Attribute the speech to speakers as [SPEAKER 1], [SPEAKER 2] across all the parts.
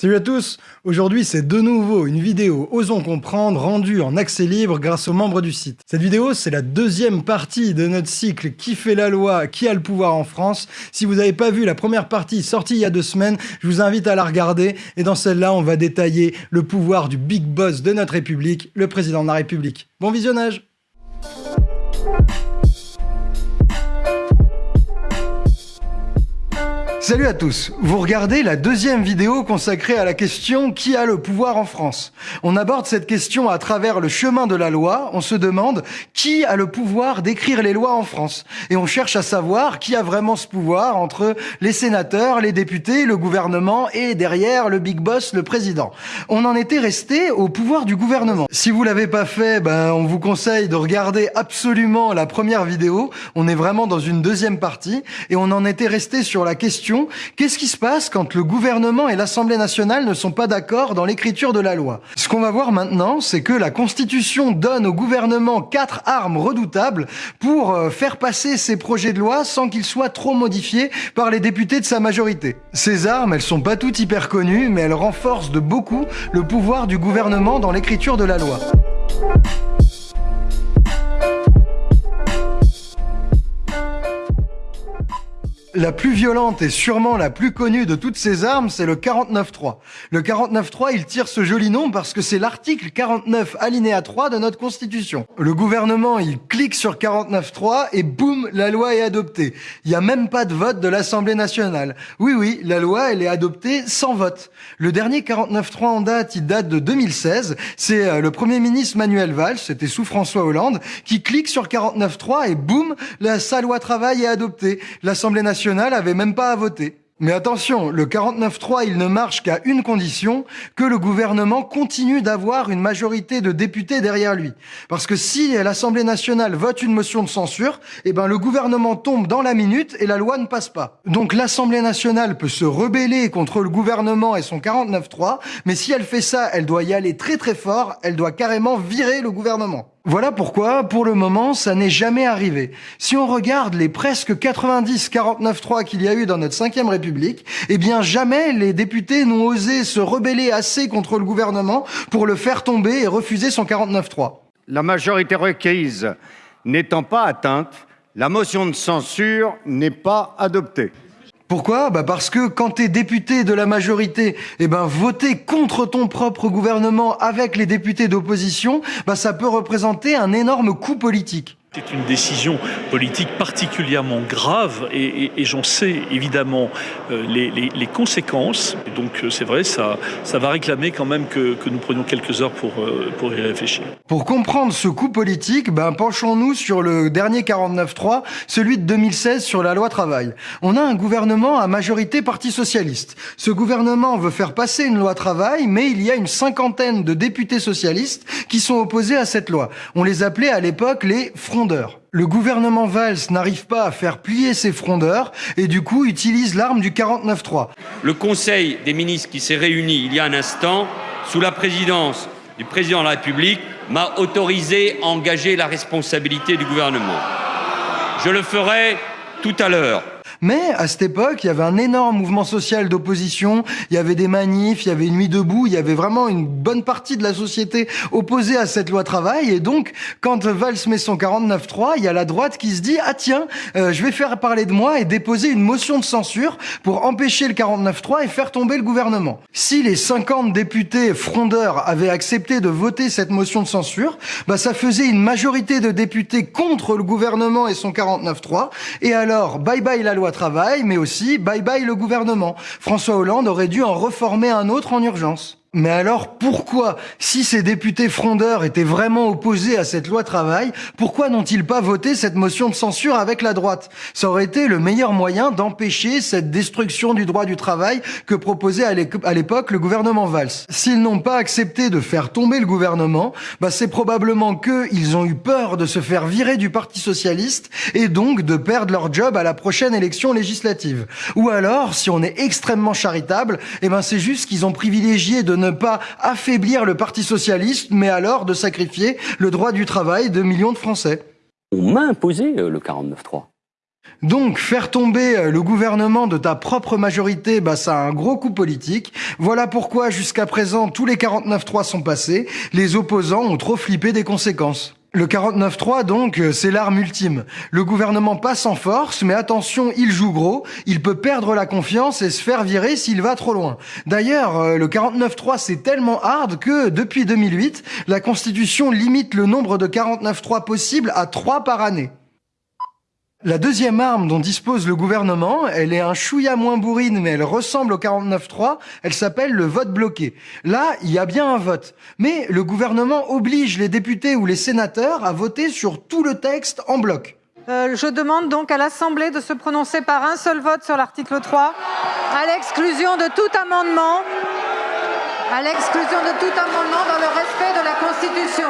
[SPEAKER 1] Salut à tous Aujourd'hui, c'est de nouveau une vidéo Osons comprendre rendue en accès libre grâce aux membres du site. Cette vidéo, c'est la deuxième partie de notre cycle Qui fait la loi Qui a le pouvoir en France Si vous n'avez pas vu la première partie sortie il y a deux semaines, je vous invite à la regarder. Et dans celle-là, on va détailler le pouvoir du big boss de notre République, le président de la République. Bon visionnage Salut à tous Vous regardez la deuxième vidéo consacrée à la question « Qui a le pouvoir en France ?» On aborde cette question à travers le chemin de la loi, on se demande « Qui a le pouvoir d'écrire les lois en France ?» Et on cherche à savoir qui a vraiment ce pouvoir entre les sénateurs, les députés, le gouvernement et derrière le big boss, le président. On en était resté au pouvoir du gouvernement. Si vous l'avez pas fait, ben on vous conseille de regarder absolument la première vidéo. On est vraiment dans une deuxième partie et on en était resté sur la question qu'est-ce qui se passe quand le gouvernement et l'Assemblée nationale ne sont pas d'accord dans l'écriture de la loi? Ce qu'on va voir maintenant, c'est que la Constitution donne au gouvernement quatre armes redoutables pour euh, faire passer ses projets de loi sans qu'ils soient trop modifiés par les députés de sa majorité. Ces armes, elles sont pas toutes hyper connues, mais elles renforcent de beaucoup le pouvoir du gouvernement dans l'écriture de la loi. La plus violente et sûrement la plus connue de toutes ces armes, c'est le 49.3. Le 49.3, il tire ce joli nom parce que c'est l'article 49 alinéa 3 de notre Constitution. Le gouvernement, il clique sur 49.3 et boum, la loi est adoptée. Il n'y a même pas de vote de l'Assemblée nationale. Oui, oui, la loi, elle est adoptée sans vote. Le dernier 49.3 en date, il date de 2016. C'est euh, le Premier ministre Manuel Valls, c'était sous François Hollande, qui clique sur 49.3 et boum, la, sa loi travail est adoptée. L'Assemblée nationale même pas à voter. Mais attention, le 49.3, il ne marche qu'à une condition, que le gouvernement continue d'avoir une majorité de députés derrière lui. Parce que si l'Assemblée nationale vote une motion de censure, eh ben le gouvernement tombe dans la minute et la loi ne passe pas. Donc l'Assemblée nationale peut se rebeller contre le gouvernement et son 49.3, mais si elle fait ça, elle doit y aller très très fort, elle doit carrément virer le gouvernement. Voilà pourquoi, pour le moment, ça n'est jamais arrivé. Si on regarde les presque 90 49-3 qu'il y a eu dans notre 5 République, eh bien jamais les députés n'ont osé se rebeller assez contre le gouvernement pour le faire tomber et refuser son 49-3.
[SPEAKER 2] La majorité requise n'étant pas atteinte, la motion de censure n'est pas adoptée.
[SPEAKER 1] Pourquoi? Bah Parce que quand tu es député de la majorité, eh ben voter contre ton propre gouvernement avec les députés d'opposition, bah ça peut représenter un énorme coup politique.
[SPEAKER 3] C'est une décision politique particulièrement grave et, j'en sais évidemment euh, les, conséquences. donc euh, c'est vrai, ça, ça va réclamer quand même que, nous prenions quelques heures pour, euh, pour y réfléchir.
[SPEAKER 1] Pour comprendre ce coup politique, ben, penchons-nous sur le dernier 49-3, celui de 2016 sur la loi travail. On a un gouvernement à majorité parti socialiste. Ce gouvernement veut faire passer une loi travail, mais il y a une cinquantaine de députés socialistes qui sont opposés à cette loi. On les appelait à l'époque les le gouvernement Valls n'arrive pas à faire plier ses frondeurs et du coup utilise l'arme du 49-3.
[SPEAKER 4] Le Conseil des ministres qui s'est réuni il y a un instant, sous la présidence du président de la République, m'a autorisé à engager la responsabilité du gouvernement. Je le ferai tout à l'heure.
[SPEAKER 1] Mais à cette époque, il y avait un énorme mouvement social d'opposition, il y avait des manifs, il y avait une nuit debout, il y avait vraiment une bonne partie de la société opposée à cette loi travail. Et donc, quand Valls met son 49-3, il y a la droite qui se dit « Ah tiens, euh, je vais faire parler de moi et déposer une motion de censure pour empêcher le 49-3 et faire tomber le gouvernement. » Si les 50 députés frondeurs avaient accepté de voter cette motion de censure, bah ça faisait une majorité de députés contre le gouvernement et son 49-3. Et alors, bye bye la loi travail, mais aussi bye bye le gouvernement. François Hollande aurait dû en reformer un autre en urgence. Mais alors pourquoi, si ces députés frondeurs étaient vraiment opposés à cette loi travail, pourquoi n'ont-ils pas voté cette motion de censure avec la droite? Ça aurait été le meilleur moyen d'empêcher cette destruction du droit du travail que proposait à l'époque le gouvernement Valls. S'ils n'ont pas accepté de faire tomber le gouvernement, bah c'est probablement qu'ils ont eu peur de se faire virer du Parti Socialiste et donc de perdre leur job à la prochaine élection législative. Ou alors, si on est extrêmement charitable, eh ben c'est juste qu'ils ont privilégié de ne pas affaiblir le Parti socialiste, mais alors de sacrifier le droit du travail de millions de Français.
[SPEAKER 5] On m'a imposé euh, le 49-3.
[SPEAKER 1] Donc, faire tomber euh, le gouvernement de ta propre majorité, bah, ça a un gros coup politique. Voilà pourquoi, jusqu'à présent, tous les 49-3 sont passés. Les opposants ont trop flippé des conséquences. Le 49-3, donc, euh, c'est l'arme ultime. Le gouvernement passe en force, mais attention, il joue gros, il peut perdre la confiance et se faire virer s'il va trop loin. D'ailleurs, euh, le 49-3, c'est tellement hard que, depuis 2008, la Constitution limite le nombre de 49-3 possibles à 3 par année. La deuxième arme dont dispose le gouvernement, elle est un chouïa moins bourrine, mais elle ressemble au 49-3, elle s'appelle le vote bloqué. Là, il y a bien un vote. Mais le gouvernement oblige les députés ou les sénateurs à voter sur tout le texte en bloc.
[SPEAKER 5] Euh, je demande donc à l'Assemblée de se prononcer par un seul vote sur l'article 3, à l'exclusion de tout amendement, à l'exclusion de tout amendement dans le respect de la Constitution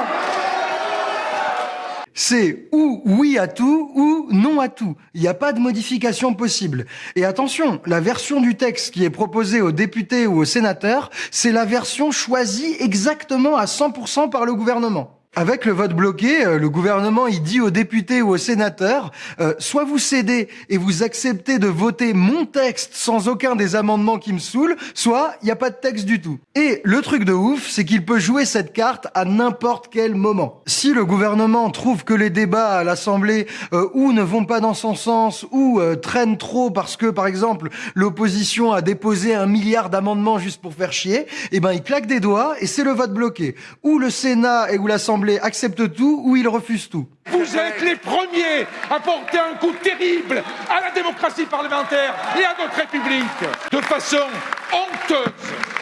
[SPEAKER 1] c'est ou oui à tout ou non à tout. Il n'y a pas de modification possible. Et attention, la version du texte qui est proposée aux députés ou aux sénateurs, c'est la version choisie exactement à 100% par le gouvernement. Avec le vote bloqué, euh, le gouvernement il dit aux députés ou aux sénateurs euh, soit vous cédez et vous acceptez de voter mon texte sans aucun des amendements qui me saoulent, soit il n'y a pas de texte du tout. Et le truc de ouf, c'est qu'il peut jouer cette carte à n'importe quel moment. Si le gouvernement trouve que les débats à l'Assemblée euh, ou ne vont pas dans son sens ou traînent trop parce que par exemple l'opposition a déposé un milliard d'amendements juste pour faire chier, eh ben il claque des doigts et c'est le vote bloqué. Ou le Sénat et ou l'Assemblée accepte tout ou il refuse tout.
[SPEAKER 6] Vous êtes les premiers à porter un coup terrible à la démocratie parlementaire et à notre République de façon honteuse.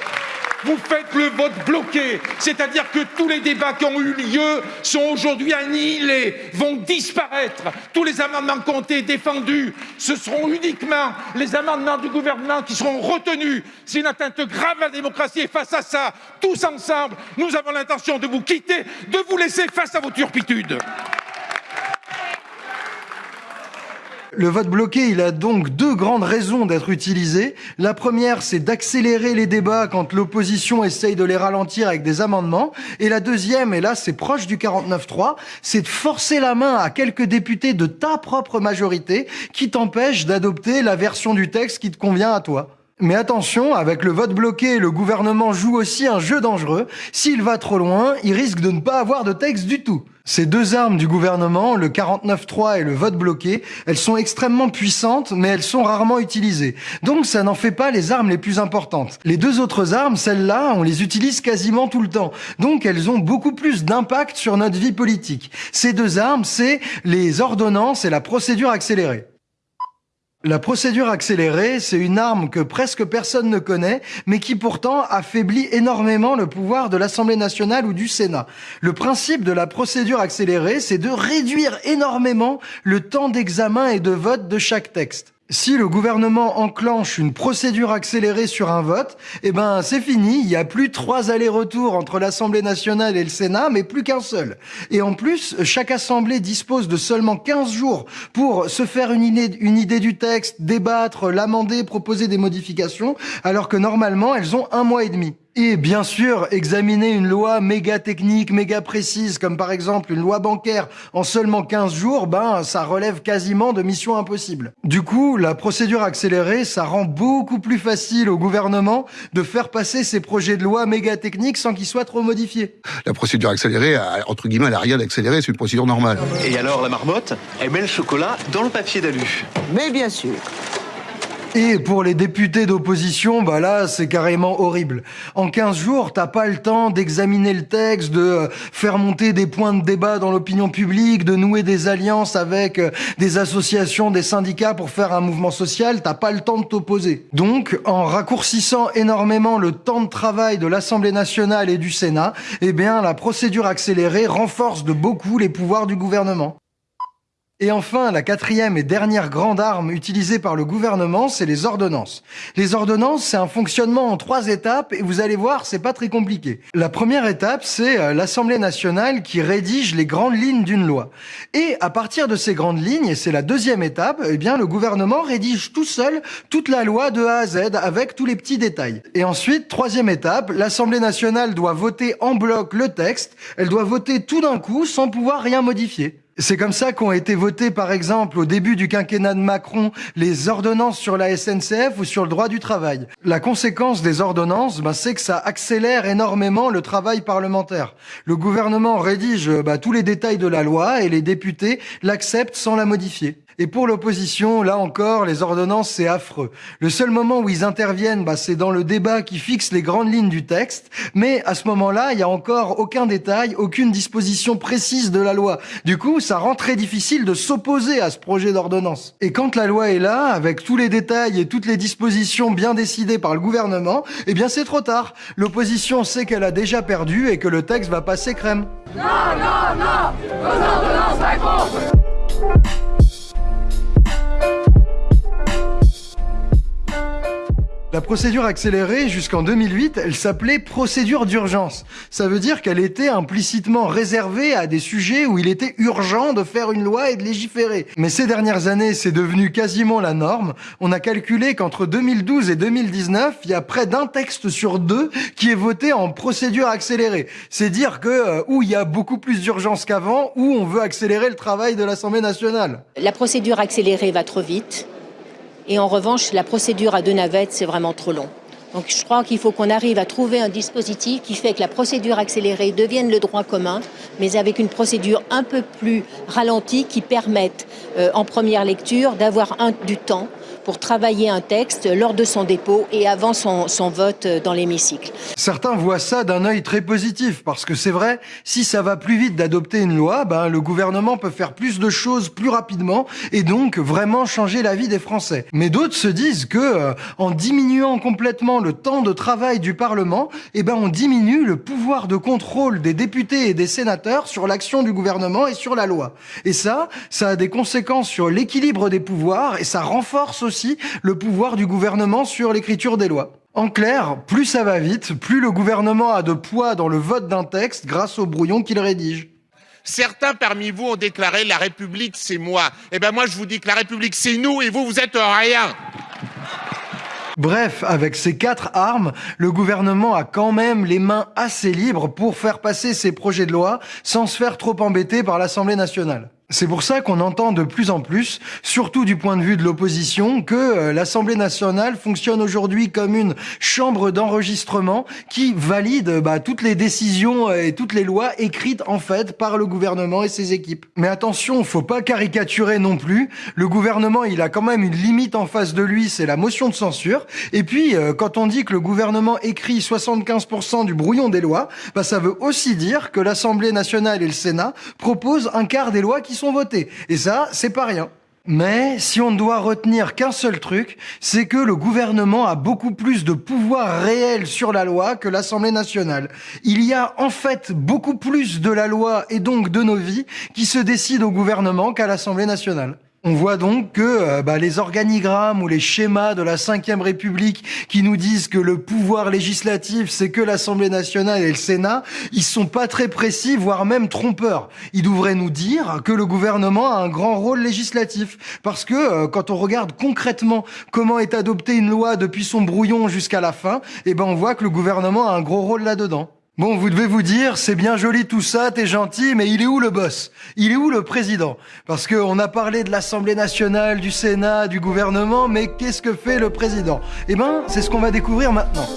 [SPEAKER 6] Vous faites le vote bloqué, c'est-à-dire que tous les débats qui ont eu lieu sont aujourd'hui annihilés, vont disparaître. Tous les amendements été défendus, ce seront uniquement les amendements du gouvernement qui seront retenus. C'est une atteinte grave à la démocratie et face à ça, tous ensemble, nous avons l'intention de vous quitter, de vous laisser face à vos turpitudes.
[SPEAKER 1] Le vote bloqué, il a donc deux grandes raisons d'être utilisé. La première, c'est d'accélérer les débats quand l'opposition essaye de les ralentir avec des amendements. Et la deuxième, et là c'est proche du 49-3, c'est de forcer la main à quelques députés de ta propre majorité qui t'empêchent d'adopter la version du texte qui te convient à toi. Mais attention, avec le vote bloqué, le gouvernement joue aussi un jeu dangereux. S'il va trop loin, il risque de ne pas avoir de texte du tout. Ces deux armes du gouvernement, le 49-3 et le vote bloqué, elles sont extrêmement puissantes, mais elles sont rarement utilisées. Donc ça n'en fait pas les armes les plus importantes. Les deux autres armes, celles-là, on les utilise quasiment tout le temps. Donc elles ont beaucoup plus d'impact sur notre vie politique. Ces deux armes, c'est les ordonnances et la procédure accélérée. La procédure accélérée, c'est une arme que presque personne ne connaît, mais qui pourtant affaiblit énormément le pouvoir de l'Assemblée nationale ou du Sénat. Le principe de la procédure accélérée, c'est de réduire énormément le temps d'examen et de vote de chaque texte. Si le gouvernement enclenche une procédure accélérée sur un vote, eh ben c'est fini, il n'y a plus trois allers-retours entre l'Assemblée nationale et le Sénat, mais plus qu'un seul. Et en plus, chaque assemblée dispose de seulement 15 jours pour se faire une idée, une idée du texte, débattre, l'amender, proposer des modifications, alors que normalement elles ont un mois et demi. Et bien sûr, examiner une loi méga technique, méga précise, comme par exemple une loi bancaire en seulement 15 jours, ben, ça relève quasiment de mission impossible. Du coup, la procédure accélérée, ça rend beaucoup plus facile au gouvernement de faire passer ces projets de loi méga techniques sans qu'ils soient trop modifiés.
[SPEAKER 7] La procédure accélérée, entre guillemets, elle n'a rien d'accéléré, c'est une procédure normale.
[SPEAKER 8] Et alors, la marmotte, elle met le chocolat dans le papier d'alu.
[SPEAKER 9] Mais bien sûr.
[SPEAKER 1] Et pour les députés d'opposition, bah là, c'est carrément horrible. En 15 jours, t'as pas le temps d'examiner le texte, de euh, faire monter des points de débat dans l'opinion publique, de nouer des alliances avec euh, des associations, des syndicats pour faire un mouvement social, t'as pas le temps de t'opposer. Donc, en raccourcissant énormément le temps de travail de l'Assemblée nationale et du Sénat, eh bien, la procédure accélérée renforce de beaucoup les pouvoirs du gouvernement. Et enfin, la quatrième et dernière grande arme utilisée par le gouvernement, c'est les ordonnances. Les ordonnances, c'est un fonctionnement en trois étapes et vous allez voir, c'est pas très compliqué. La première étape, c'est euh, l'Assemblée nationale qui rédige les grandes lignes d'une loi. Et à partir de ces grandes lignes, et c'est la deuxième étape, eh bien, le gouvernement rédige tout seul toute la loi de A à Z avec tous les petits détails. Et ensuite, troisième étape, l'Assemblée nationale doit voter en bloc le texte. Elle doit voter tout d'un coup sans pouvoir rien modifier. C'est comme ça qu'ont été votées, par exemple, au début du quinquennat de Macron, les ordonnances sur la SNCF ou sur le droit du travail. La conséquence des ordonnances, ben, c'est que ça accélère énormément le travail parlementaire. Le gouvernement rédige bah, tous les détails de la loi et les députés l'acceptent sans la modifier. Et pour l'opposition, là encore, les ordonnances, c'est affreux. Le seul moment où ils interviennent, bah, c'est dans le débat qui fixe les grandes lignes du texte. Mais à ce moment-là, il n'y a encore aucun détail, aucune disposition précise de la loi. Du coup, ça rend très difficile de s'opposer à ce projet d'ordonnance. Et quand la loi est là, avec tous les détails et toutes les dispositions bien décidées par le gouvernement, eh bien c'est trop tard. L'opposition sait qu'elle a déjà perdu et que le texte va passer crème. Non, non, non Vos ordonnances La procédure accélérée, jusqu'en 2008, elle s'appelait procédure d'urgence. Ça veut dire qu'elle était implicitement réservée à des sujets où il était urgent de faire une loi et de légiférer. Mais ces dernières années, c'est devenu quasiment la norme. On a calculé qu'entre 2012 et 2019, il y a près d'un texte sur deux qui est voté en procédure accélérée. C'est dire que euh, où il y a beaucoup plus d'urgence qu'avant, où on veut accélérer le travail de l'Assemblée nationale.
[SPEAKER 9] La procédure accélérée va trop vite. Et en revanche, la procédure à deux navettes, c'est vraiment trop long. Donc je crois qu'il faut qu'on arrive à trouver un dispositif qui fait que la procédure accélérée devienne le droit commun, mais avec une procédure un peu plus ralentie qui permette euh, en première lecture d'avoir du temps pour travailler un texte lors de son dépôt et avant son, son vote dans l'hémicycle.
[SPEAKER 1] Certains voient ça d'un œil très positif, parce que c'est vrai, si ça va plus vite d'adopter une loi, ben, le gouvernement peut faire plus de choses plus rapidement et donc vraiment changer la vie des Français. Mais d'autres se disent que euh, en diminuant complètement le temps de travail du Parlement, eh ben, on diminue le pouvoir de contrôle des députés et des sénateurs sur l'action du gouvernement et sur la loi. Et ça, ça a des conséquences sur l'équilibre des pouvoirs et ça renforce aussi le pouvoir du gouvernement sur l'écriture des lois. En clair, plus ça va vite, plus le gouvernement a de poids dans le vote d'un texte grâce au brouillon qu'il rédige.
[SPEAKER 10] Certains parmi vous ont déclaré la République c'est moi. Eh ben moi je vous dis que la République c'est nous et vous vous êtes rien.
[SPEAKER 1] Bref, avec ces quatre armes, le gouvernement a quand même les mains assez libres pour faire passer ses projets de loi sans se faire trop embêter par l'Assemblée nationale. C'est pour ça qu'on entend de plus en plus, surtout du point de vue de l'opposition, que euh, l'Assemblée nationale fonctionne aujourd'hui comme une chambre d'enregistrement qui valide bah, toutes les décisions et toutes les lois écrites en fait par le gouvernement et ses équipes. Mais attention, faut pas caricaturer non plus. Le gouvernement, il a quand même une limite en face de lui, c'est la motion de censure. Et puis, euh, quand on dit que le gouvernement écrit 75% du brouillon des lois, bah, ça veut aussi dire que l'Assemblée nationale et le Sénat proposent un quart des lois qui sont votés. Et ça, c'est pas rien. Mais si on ne doit retenir qu'un seul truc, c'est que le gouvernement a beaucoup plus de pouvoir réel sur la loi que l'Assemblée nationale. Il y a en fait beaucoup plus de la loi et donc de nos vies qui se décident au gouvernement qu'à l'Assemblée nationale. On voit donc que euh, bah, les organigrammes ou les schémas de la Ve République qui nous disent que le pouvoir législatif, c'est que l'Assemblée nationale et le Sénat, ils sont pas très précis, voire même trompeurs. Ils devraient nous dire que le gouvernement a un grand rôle législatif. Parce que euh, quand on regarde concrètement comment est adoptée une loi depuis son brouillon jusqu'à la fin, eh ben on voit que le gouvernement a un gros rôle là-dedans. Bon, vous devez vous dire, c'est bien joli tout ça, t'es gentil, mais il est où le boss? Il est où le président? Parce qu'on a parlé de l'Assemblée nationale, du Sénat, du gouvernement, mais qu'est-ce que fait le président? Eh ben, c'est ce qu'on va découvrir maintenant.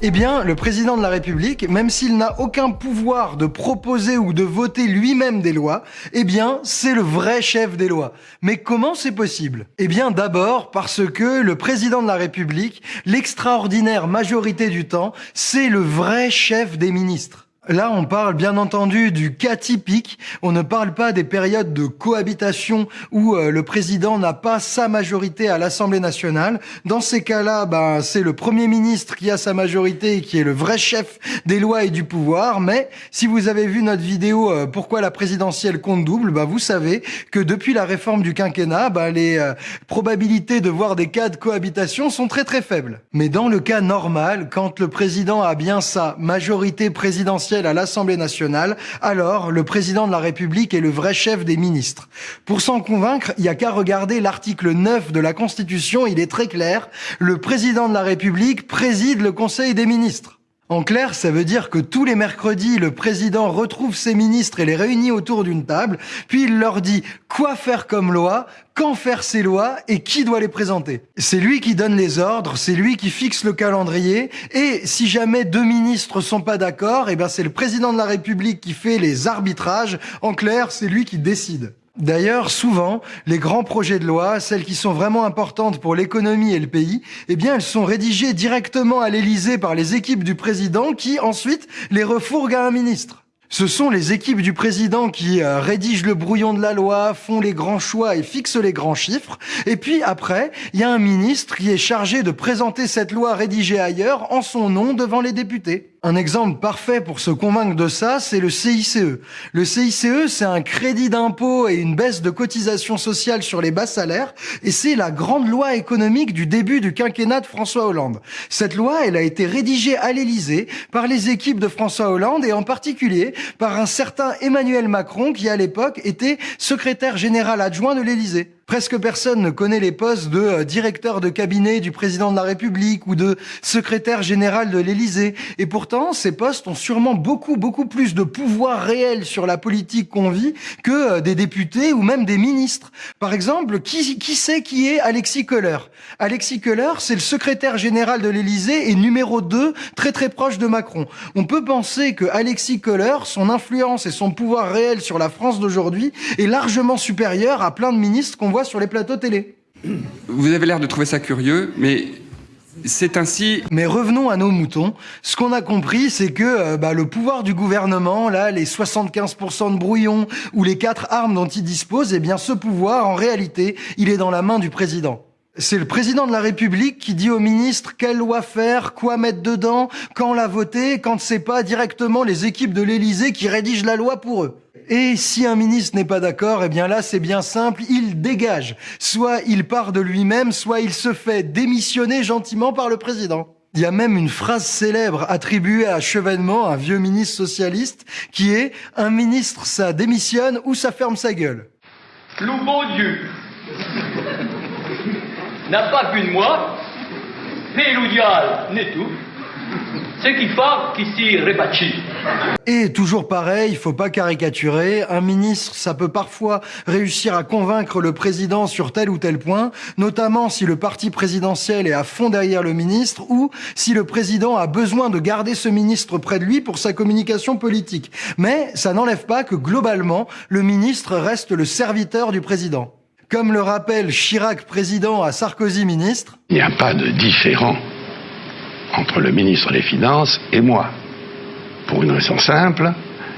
[SPEAKER 1] Eh bien, le président de la République, même s'il n'a aucun pouvoir de proposer ou de voter lui-même des lois, eh bien, c'est le vrai chef des lois. Mais comment c'est possible? Eh bien, d'abord parce que le président de la République, l'extraordinaire majorité du temps, c'est le vrai chef des ministres. Là, on parle bien entendu du cas typique. On ne parle pas des périodes de cohabitation où euh, le président n'a pas sa majorité à l'Assemblée nationale. Dans ces cas-là, ben, c'est le Premier ministre qui a sa majorité et qui est le vrai chef des lois et du pouvoir. Mais si vous avez vu notre vidéo euh, Pourquoi la présidentielle compte double, ben, vous savez que depuis la réforme du quinquennat, ben, les euh, probabilités de voir des cas de cohabitation sont très très faibles. Mais dans le cas normal, quand le président a bien sa majorité présidentielle à l'Assemblée nationale, alors le président de la République est le vrai chef des ministres. Pour s'en convaincre, il n'y a qu'à regarder l'article 9 de la Constitution, il est très clair, le président de la République préside le Conseil des ministres. En clair, ça veut dire que tous les mercredis, le président retrouve ses ministres et les réunit autour d'une table, puis il leur dit quoi faire comme loi, quand faire ces lois et qui doit les présenter. C'est lui qui donne les ordres, c'est lui qui fixe le calendrier, et si jamais deux ministres sont pas d'accord, eh ben c'est le président de la République qui fait les arbitrages. En clair, c'est lui qui décide. D'ailleurs, souvent, les grands projets de loi, celles qui sont vraiment importantes pour l'économie et le pays, eh bien, elles sont rédigées directement à l'Élysée par les équipes du président qui, ensuite, les refourguent à un ministre. Ce sont les équipes du président qui euh, rédigent le brouillon de la loi, font les grands choix et fixent les grands chiffres. Et puis après, il y a un ministre qui est chargé de présenter cette loi rédigée ailleurs en son nom devant les députés. Un exemple parfait pour se convaincre de ça, c'est le CICE. Le CICE, c'est un crédit d'impôt et une baisse de cotisation sociale sur les bas salaires, et c'est la grande loi économique du début du quinquennat de François Hollande. Cette loi, elle a été rédigée à l'Élysée par les équipes de François Hollande et en particulier par un certain Emmanuel Macron qui à l'époque était secrétaire général adjoint de l'Élysée. Presque personne ne connaît les postes de euh, directeur de cabinet du président de la République ou de secrétaire général de l'Élysée. Et pourtant, ces postes ont sûrement beaucoup, beaucoup plus de pouvoir réel sur la politique qu'on vit que euh, des députés ou même des ministres. Par exemple, qui, qui sait qui est Alexis Kohler Alexis Kohler, c'est le secrétaire général de l'Élysée et numéro 2, très très proche de Macron. On peut penser que Alexis Kohler, son influence et son pouvoir réel sur la France d'aujourd'hui est largement supérieur à plein de ministres qu'on voit sur les plateaux télé.
[SPEAKER 11] Vous avez l'air de trouver ça curieux, mais c'est ainsi.
[SPEAKER 1] Mais revenons à nos moutons. Ce qu'on a compris, c'est que euh, bah, le pouvoir du gouvernement, là, les 75% de brouillons ou les quatre armes dont il dispose, eh bien, ce pouvoir, en réalité, il est dans la main du président. C'est le président de la République qui dit au ministre quelle loi faire, quoi mettre dedans, quand la voter, quand c'est pas directement les équipes de l'Élysée qui rédigent la loi pour eux. Et si un ministre n'est pas d'accord, eh bien là, c'est bien simple, il dégage. Soit il part de lui-même, soit il se fait démissionner gentiment par le président. Il y a même une phrase célèbre attribuée à Chevènement, un vieux ministre socialiste, qui est « Un ministre, ça démissionne ou ça ferme sa gueule ».
[SPEAKER 12] Le bon Dieu n'a pas qu'une moi, le n'est tout ce qui fait qui s'y.
[SPEAKER 1] Et toujours pareil, il faut pas caricaturer. Un ministre, ça peut parfois réussir à convaincre le président sur tel ou tel point, notamment si le parti présidentiel est à fond derrière le ministre ou si le président a besoin de garder ce ministre près de lui pour sa communication politique. Mais ça n'enlève pas que globalement, le ministre reste le serviteur du président. Comme le rappelle Chirac président à Sarkozy ministre.
[SPEAKER 13] Il n'y a pas de différent entre le ministre des Finances et moi. Pour une raison simple,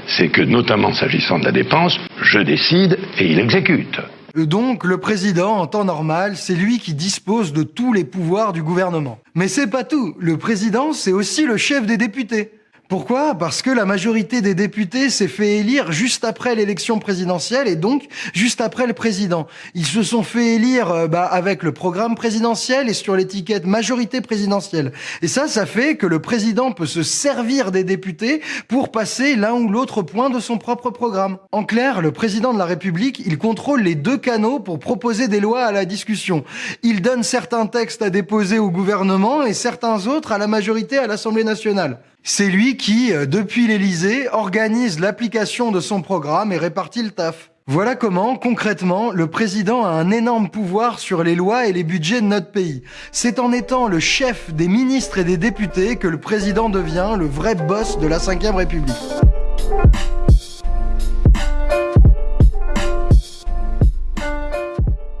[SPEAKER 13] c'est que notamment s'agissant de la dépense, je décide et il exécute.
[SPEAKER 1] Donc, le président, en temps normal, c'est lui qui dispose de tous les pouvoirs du gouvernement. Mais c'est pas tout. Le président, c'est aussi le chef des députés. Pourquoi? Parce que la majorité des députés s'est fait élire juste après l'élection présidentielle et donc juste après le président. Ils se sont fait élire euh, bah, avec le programme présidentiel et sur l'étiquette majorité présidentielle. Et ça, ça fait que le président peut se servir des députés pour passer l'un ou l'autre point de son propre programme. En clair, le président de la République, il contrôle les deux canaux pour proposer des lois à la discussion. Il donne certains textes à déposer au gouvernement et certains autres à la majorité à l'Assemblée nationale. C'est lui qui, euh, depuis l'Élysée, organise l'application de son programme et répartit le taf. Voilà comment, concrètement, le président a un énorme pouvoir sur les lois et les budgets de notre pays. C'est en étant le chef des ministres et des députés que le président devient le vrai boss de la Ve République.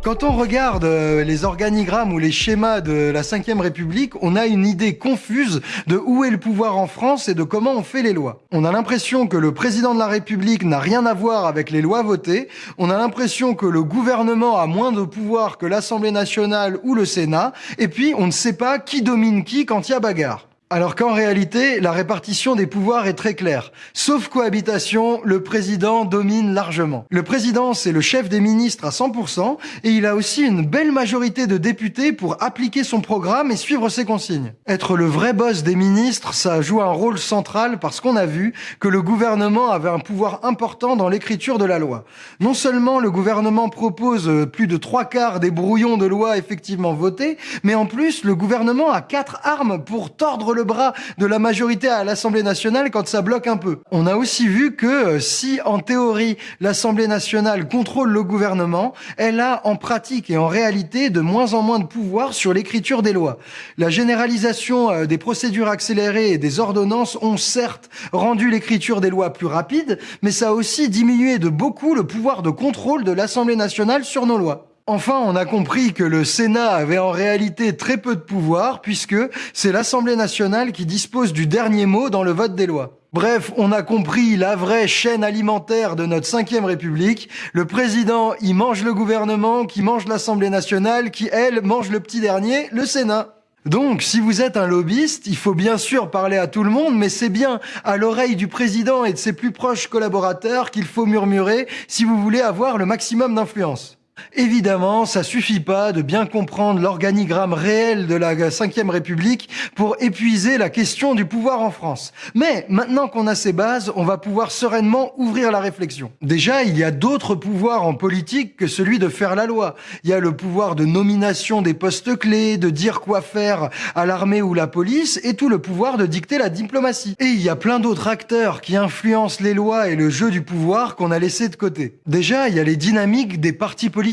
[SPEAKER 1] Quand on regarde euh, les organigrammes ou les schémas de la Ve République, on a une idée confuse de où est le pouvoir en France et de comment on fait les lois. On a l'impression que le président de la République n'a rien à voir avec les lois votées. On a l'impression que le gouvernement a moins de pouvoir que l'Assemblée nationale ou le Sénat. Et puis, on ne sait pas qui domine qui quand il y a bagarre. Alors qu'en réalité, la répartition des pouvoirs est très claire. Sauf cohabitation, le président domine largement. Le président, c'est le chef des ministres à 100%, et il a aussi une belle majorité de députés pour appliquer son programme et suivre ses consignes. Être le vrai boss des ministres, ça joue un rôle central parce qu'on a vu que le gouvernement avait un pouvoir important dans l'écriture de la loi. Non seulement le gouvernement propose plus de trois quarts des brouillons de loi effectivement votés, mais en plus, le gouvernement a quatre armes pour tordre le le bras de la majorité à l'Assemblée nationale quand ça bloque un peu. On a aussi vu que euh, si en théorie l'Assemblée nationale contrôle le gouvernement, elle a en pratique et en réalité de moins en moins de pouvoir sur l'écriture des lois. La généralisation euh, des procédures accélérées et des ordonnances ont certes rendu l'écriture des lois plus rapide, mais ça a aussi diminué de beaucoup le pouvoir de contrôle de l'Assemblée nationale sur nos lois. Enfin, on a compris que le Sénat avait en réalité très peu de pouvoir puisque c'est l'Assemblée nationale qui dispose du dernier mot dans le vote des lois. Bref, on a compris la vraie chaîne alimentaire de notre cinquième république. Le président, il mange le gouvernement, qui mange l'Assemblée nationale, qui, elle, mange le petit dernier, le Sénat. Donc, si vous êtes un lobbyiste, il faut bien sûr parler à tout le monde, mais c'est bien à l'oreille du président et de ses plus proches collaborateurs qu'il faut murmurer si vous voulez avoir le maximum d'influence. Évidemment, ça suffit pas de bien comprendre l'organigramme réel de la Ve République pour épuiser la question du pouvoir en France. Mais maintenant qu'on a ces bases, on va pouvoir sereinement ouvrir la réflexion. Déjà, il y a d'autres pouvoirs en politique que celui de faire la loi. Il y a le pouvoir de nomination des postes clés, de dire quoi faire à l'armée ou la police, et tout le pouvoir de dicter la diplomatie. Et il y a plein d'autres acteurs qui influencent les lois et le jeu du pouvoir qu'on a laissé de côté. Déjà, il y a les dynamiques des partis politiques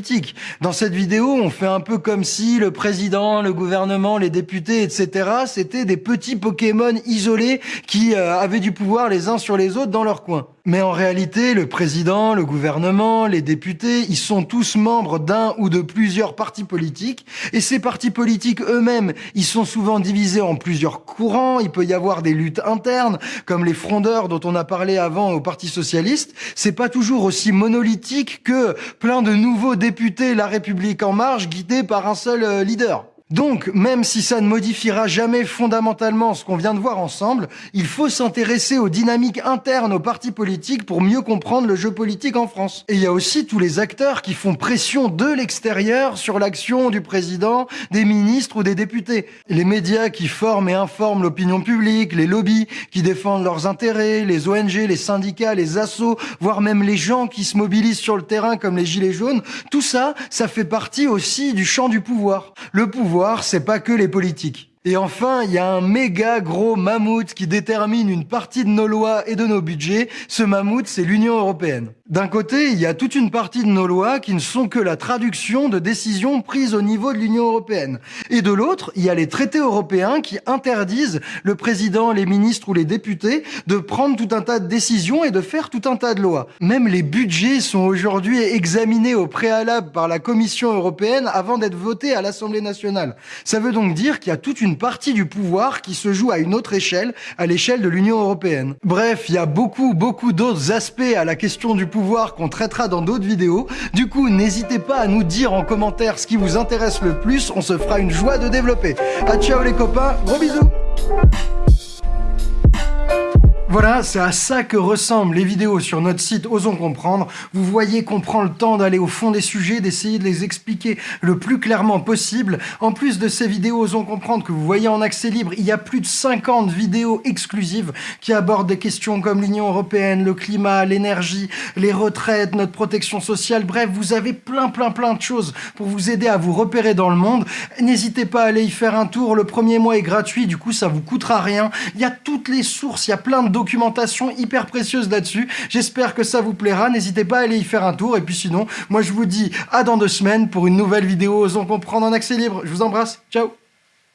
[SPEAKER 1] dans cette vidéo, on fait un peu comme si le président, le gouvernement, les députés, etc., c'était des petits Pokémon isolés qui euh, avaient du pouvoir les uns sur les autres dans leur coin. Mais en réalité, le président, le gouvernement, les députés, ils sont tous membres d'un ou de plusieurs partis politiques. Et ces partis politiques eux-mêmes, ils sont souvent divisés en plusieurs courants. Il peut y avoir des luttes internes, comme les frondeurs dont on a parlé avant au Parti Socialiste. C'est pas toujours aussi monolithique que plein de nouveaux députés La République En Marche guidés par un seul euh, leader. Donc, même si ça ne modifiera jamais fondamentalement ce qu'on vient de voir ensemble, il faut s'intéresser aux dynamiques internes aux partis politiques pour mieux comprendre le jeu politique en France. Et il y a aussi tous les acteurs qui font pression de l'extérieur sur l'action du président, des ministres ou des députés. Les médias qui forment et informent l'opinion publique, les lobbies qui défendent leurs intérêts, les ONG, les syndicats, les assos, voire même les gens qui se mobilisent sur le terrain comme les gilets jaunes, tout ça, ça fait partie aussi du champ du pouvoir. Le pouvoir c'est pas que les politiques. Et enfin, il y a un méga gros mammouth qui détermine une partie de nos lois et de nos budgets. Ce mammouth, c'est l'Union européenne. D'un côté, il y a toute une partie de nos lois qui ne sont que la traduction de décisions prises au niveau de l'Union européenne. Et de l'autre, il y a les traités européens qui interdisent le président, les ministres ou les députés de prendre tout un tas de décisions et de faire tout un tas de lois. Même les budgets sont aujourd'hui examinés au préalable par la Commission européenne avant d'être votés à l'Assemblée nationale. Ça veut donc dire qu'il y a toute une partie du pouvoir qui se joue à une autre échelle, à l'échelle de l'Union européenne. Bref, il y a beaucoup, beaucoup d'autres aspects à la question du pouvoir qu'on traitera dans d'autres vidéos. Du coup, n'hésitez pas à nous dire en commentaire ce qui vous intéresse le plus, on se fera une joie de développer. A ciao les copains, gros bisous voilà, c'est à ça que ressemblent les vidéos sur notre site Osons Comprendre. Vous voyez qu'on prend le temps d'aller au fond des sujets, d'essayer de les expliquer le plus clairement possible. En plus de ces vidéos Osons Comprendre que vous voyez en accès libre, il y a plus de 50 vidéos exclusives qui abordent des questions comme l'Union Européenne, le climat, l'énergie, les retraites, notre protection sociale. Bref, vous avez plein plein plein de choses pour vous aider à vous repérer dans le monde. N'hésitez pas à aller y faire un tour. Le premier mois est gratuit, du coup ça vous coûtera rien. Il y a toutes les sources, il y a plein de documentation hyper précieuse là-dessus. J'espère que ça vous plaira. N'hésitez pas à aller y faire un tour. Et puis sinon, moi je vous dis à dans deux semaines pour une nouvelle vidéo Osons comprendre en accès libre. Je vous embrasse. Ciao